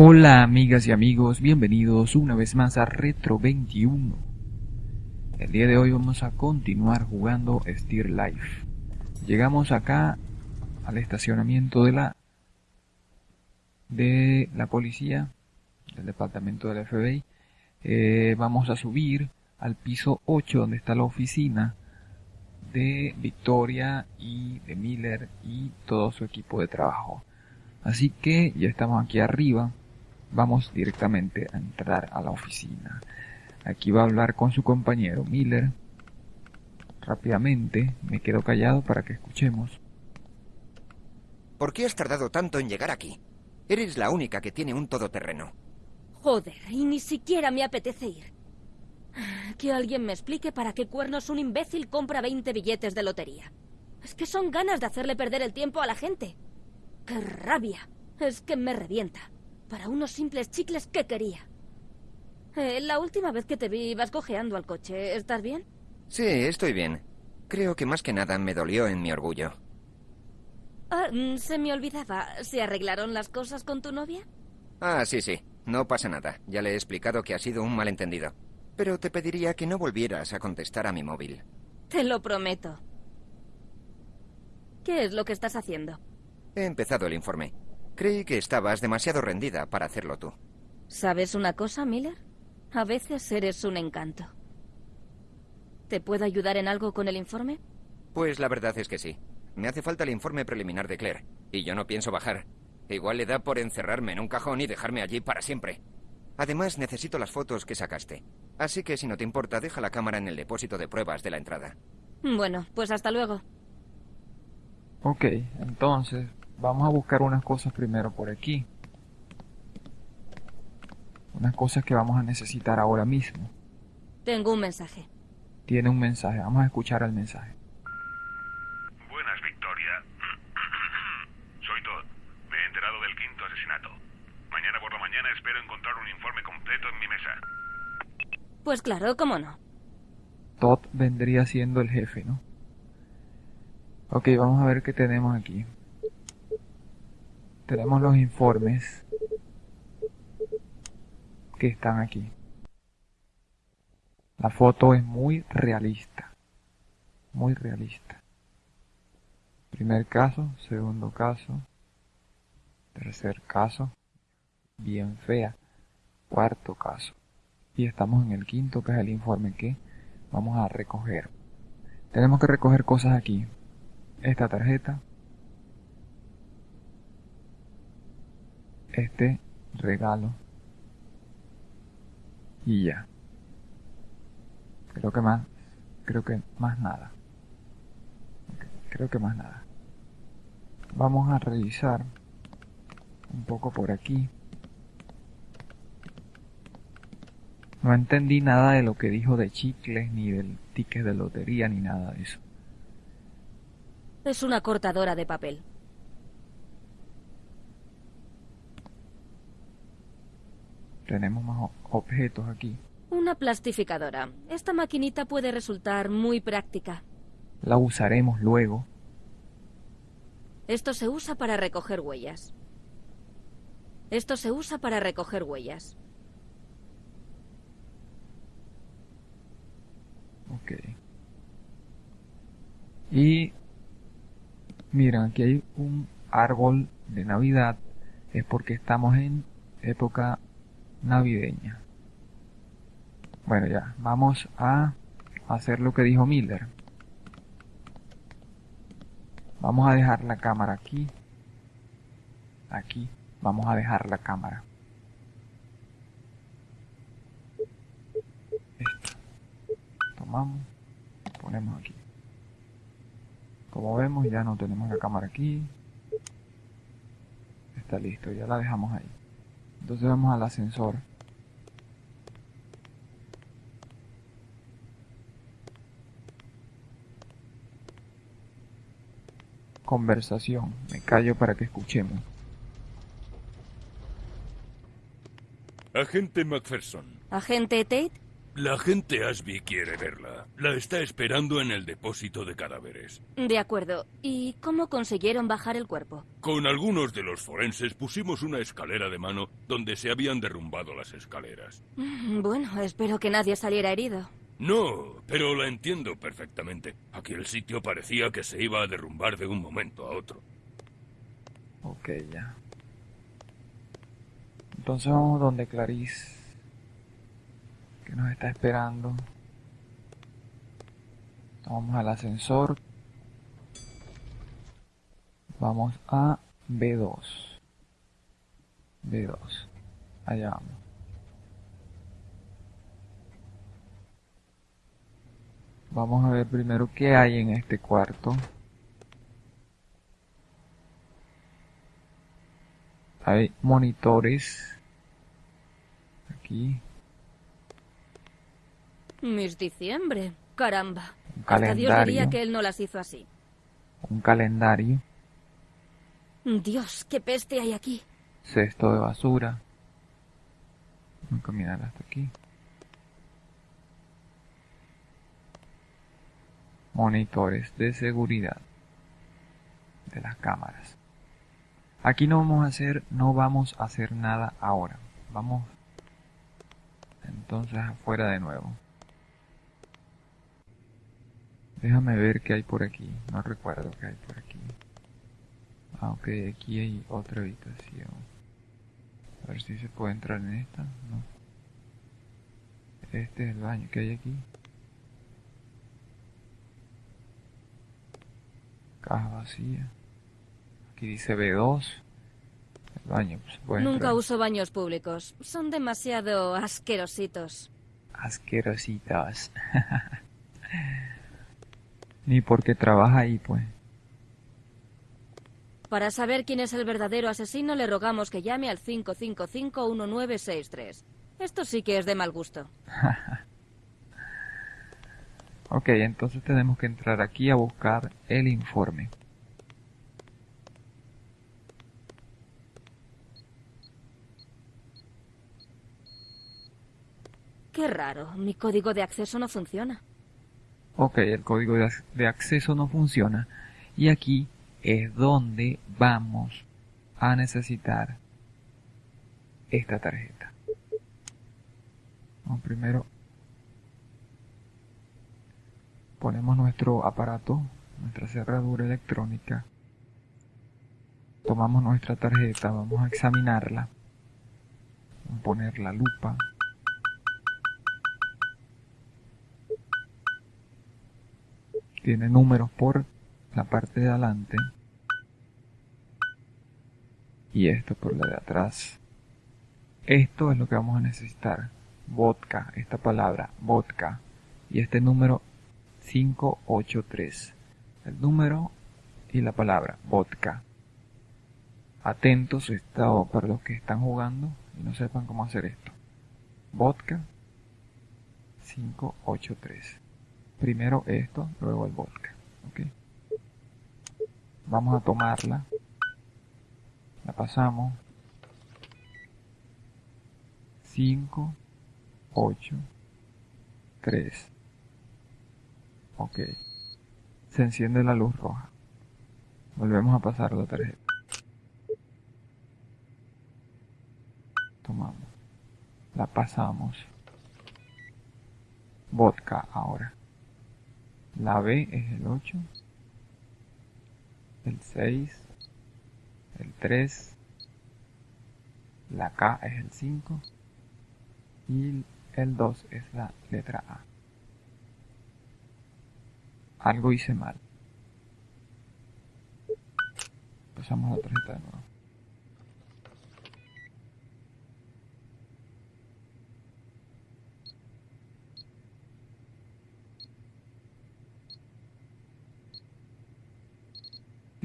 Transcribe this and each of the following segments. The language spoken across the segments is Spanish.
Hola amigas y amigos, bienvenidos una vez más a Retro 21. El día de hoy vamos a continuar jugando Steer Life. Llegamos acá al estacionamiento de la de la policía del departamento del FBI. Eh, vamos a subir al piso 8 donde está la oficina de Victoria y de Miller y todo su equipo de trabajo. Así que ya estamos aquí arriba. Vamos directamente a entrar a la oficina. Aquí va a hablar con su compañero Miller. Rápidamente me quedo callado para que escuchemos. ¿Por qué has tardado tanto en llegar aquí? Eres la única que tiene un todoterreno. Joder, y ni siquiera me apetece ir. Que alguien me explique para qué cuernos un imbécil compra 20 billetes de lotería. Es que son ganas de hacerle perder el tiempo a la gente. ¡Qué rabia! Es que me revienta. Para unos simples chicles que quería. Eh, la última vez que te vi ibas cojeando al coche. ¿Estás bien? Sí, estoy bien. Creo que más que nada me dolió en mi orgullo. Ah, mm, se me olvidaba. ¿Se arreglaron las cosas con tu novia? Ah, sí, sí. No pasa nada. Ya le he explicado que ha sido un malentendido. Pero te pediría que no volvieras a contestar a mi móvil. Te lo prometo. ¿Qué es lo que estás haciendo? He empezado el informe. Creí que estabas demasiado rendida para hacerlo tú. ¿Sabes una cosa, Miller? A veces eres un encanto. ¿Te puedo ayudar en algo con el informe? Pues la verdad es que sí. Me hace falta el informe preliminar de Claire. Y yo no pienso bajar. Igual le da por encerrarme en un cajón y dejarme allí para siempre. Además, necesito las fotos que sacaste. Así que si no te importa, deja la cámara en el depósito de pruebas de la entrada. Bueno, pues hasta luego. Ok, entonces vamos a buscar unas cosas primero por aquí. Unas cosas que vamos a necesitar ahora mismo. Tengo un mensaje. Tiene un mensaje, vamos a escuchar el mensaje. Buenas, Victoria. Soy Todd. Me he enterado del quinto asesinato. Mañana por la mañana espero encontrar un informe completo en mi mesa. Pues claro, cómo no. Todd vendría siendo el jefe, ¿no? Ok, vamos a ver qué tenemos aquí. Tenemos los informes que están aquí. La foto es muy realista. Muy realista. Primer caso, segundo caso, tercer caso, bien fea, cuarto caso. Y estamos en el quinto, que es el informe que vamos a recoger. Tenemos que recoger cosas aquí. Esta tarjeta. Este regalo. Y ya. Creo que más, creo que más nada. Creo que más nada. Vamos a revisar un poco por aquí. No entendí nada de lo que dijo de chicles, ni del ticket de lotería, ni nada de eso. Es una cortadora de papel. Tenemos más objetos aquí. Una plastificadora. Esta maquinita puede resultar muy práctica. La usaremos luego. Esto se usa para recoger huellas. Esto se usa para recoger huellas. Ok. Y miren, aquí hay un árbol de Navidad. Es porque estamos en época navideña. Bueno, ya, vamos a hacer lo que dijo Miller. Vamos a dejar la cámara aquí. Aquí. Vamos a dejar la cámara. Esta. Tomamos. Ponemos aquí. Como vemos ya no tenemos la cámara aquí. Está listo, ya la dejamos ahí. Entonces vamos al ascensor. Conversación. Me callo para que escuchemos. Agente Macpherson. ¿Agente Tate? La gente Asby quiere verla. La está esperando en el depósito de cadáveres. De acuerdo. ¿Y cómo consiguieron bajar el cuerpo? Con algunos de los forenses pusimos una escalera de mano donde se habían derrumbado las escaleras. Mm, Bueno, espero que nadie saliera herido. No, pero la entiendo perfectamente. Aquí el sitio parecía que se iba a derrumbar de un momento a otro. Ok, ya. Entonces vamos donde Clarice, que nos está esperando. Vamos al ascensor. Vamos a B2. B2. Allá vamos. Vamos a ver primero qué hay en este cuarto. Hay monitores. Aquí. Miss Diciembre. Caramba. Un Hasta Dios diría calendario. que él no las hizo así. Un calendario. Dios, qué peste hay aquí. Cesto de basura. Voy a caminar hasta aquí. Monitores de seguridad de las cámaras. Aquí no vamos a hacer, no vamos a hacer nada ahora. Vamos entonces afuera de nuevo. Déjame ver qué hay por aquí. No recuerdo qué hay por aquí. Ah, ok, aquí hay otra habitación. A ver si se puede entrar en esta. No. Este es el baño que hay aquí. Caja vacía. Aquí dice B2. El baño pues, puede Nunca entrar. uso baños públicos. Son demasiado asquerositos. Asquerositos. Ni porque trabaja ahí, pues. Para saber quién es el verdadero asesino, le rogamos que llame al 555-1963. Esto sí que es de mal gusto. Ok, entonces tenemos que entrar aquí a buscar el informe. Qué raro, mi código de acceso no funciona. Ok, el código de, ac- de acceso no funciona. Y aquí es donde vamos a necesitar esta tarjeta. Primero ponemos nuestro aparato, nuestra cerradura electrónica. Tomamos nuestra tarjeta, vamos a examinarla. Vamos a poner la lupa. Tiene números por la parte de adelante y esto por la de atrás. Esto es lo que vamos a necesitar. Vodka, esta palabra, vodka. Y este número 583. El número y la palabra, vodka. Atentos esto para los que están jugando y no sepan cómo hacer esto. Vodka 583. Primero esto, luego el vodka. ¿ok? Vamos a tomarla. La pasamos. 5, 8, 3. Ok. Se enciende la luz roja. Volvemos a pasar la tarjeta. Tomamos. La pasamos. Vodka ahora. La B es el 8, el 6, el 3, la K es el 5 y el 2 es la letra A. Algo hice mal. Pasamos la tarjeta de nuevo.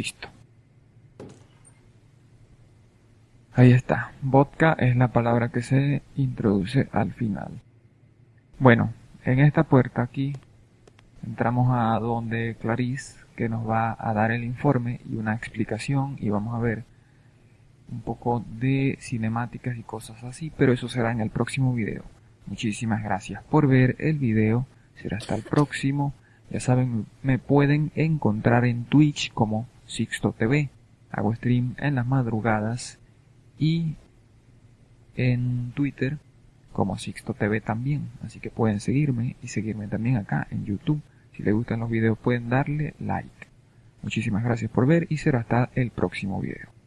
Listo. Ahí está. Vodka es la palabra que se introduce al final. Bueno, en esta puerta aquí entramos a donde Clarice que nos va a dar el informe y una explicación y vamos a ver un poco de cinemáticas y cosas así, pero eso será en el próximo video. Muchísimas gracias por ver el video. Será hasta el próximo. Ya saben, me pueden encontrar en Twitch como Sixto TV. Hago stream en las madrugadas y en Twitter como Sixto TV también. Así que pueden seguirme y seguirme también acá en YouTube. Si les gustan los videos pueden darle like. Muchísimas gracias por ver y será hasta el próximo video.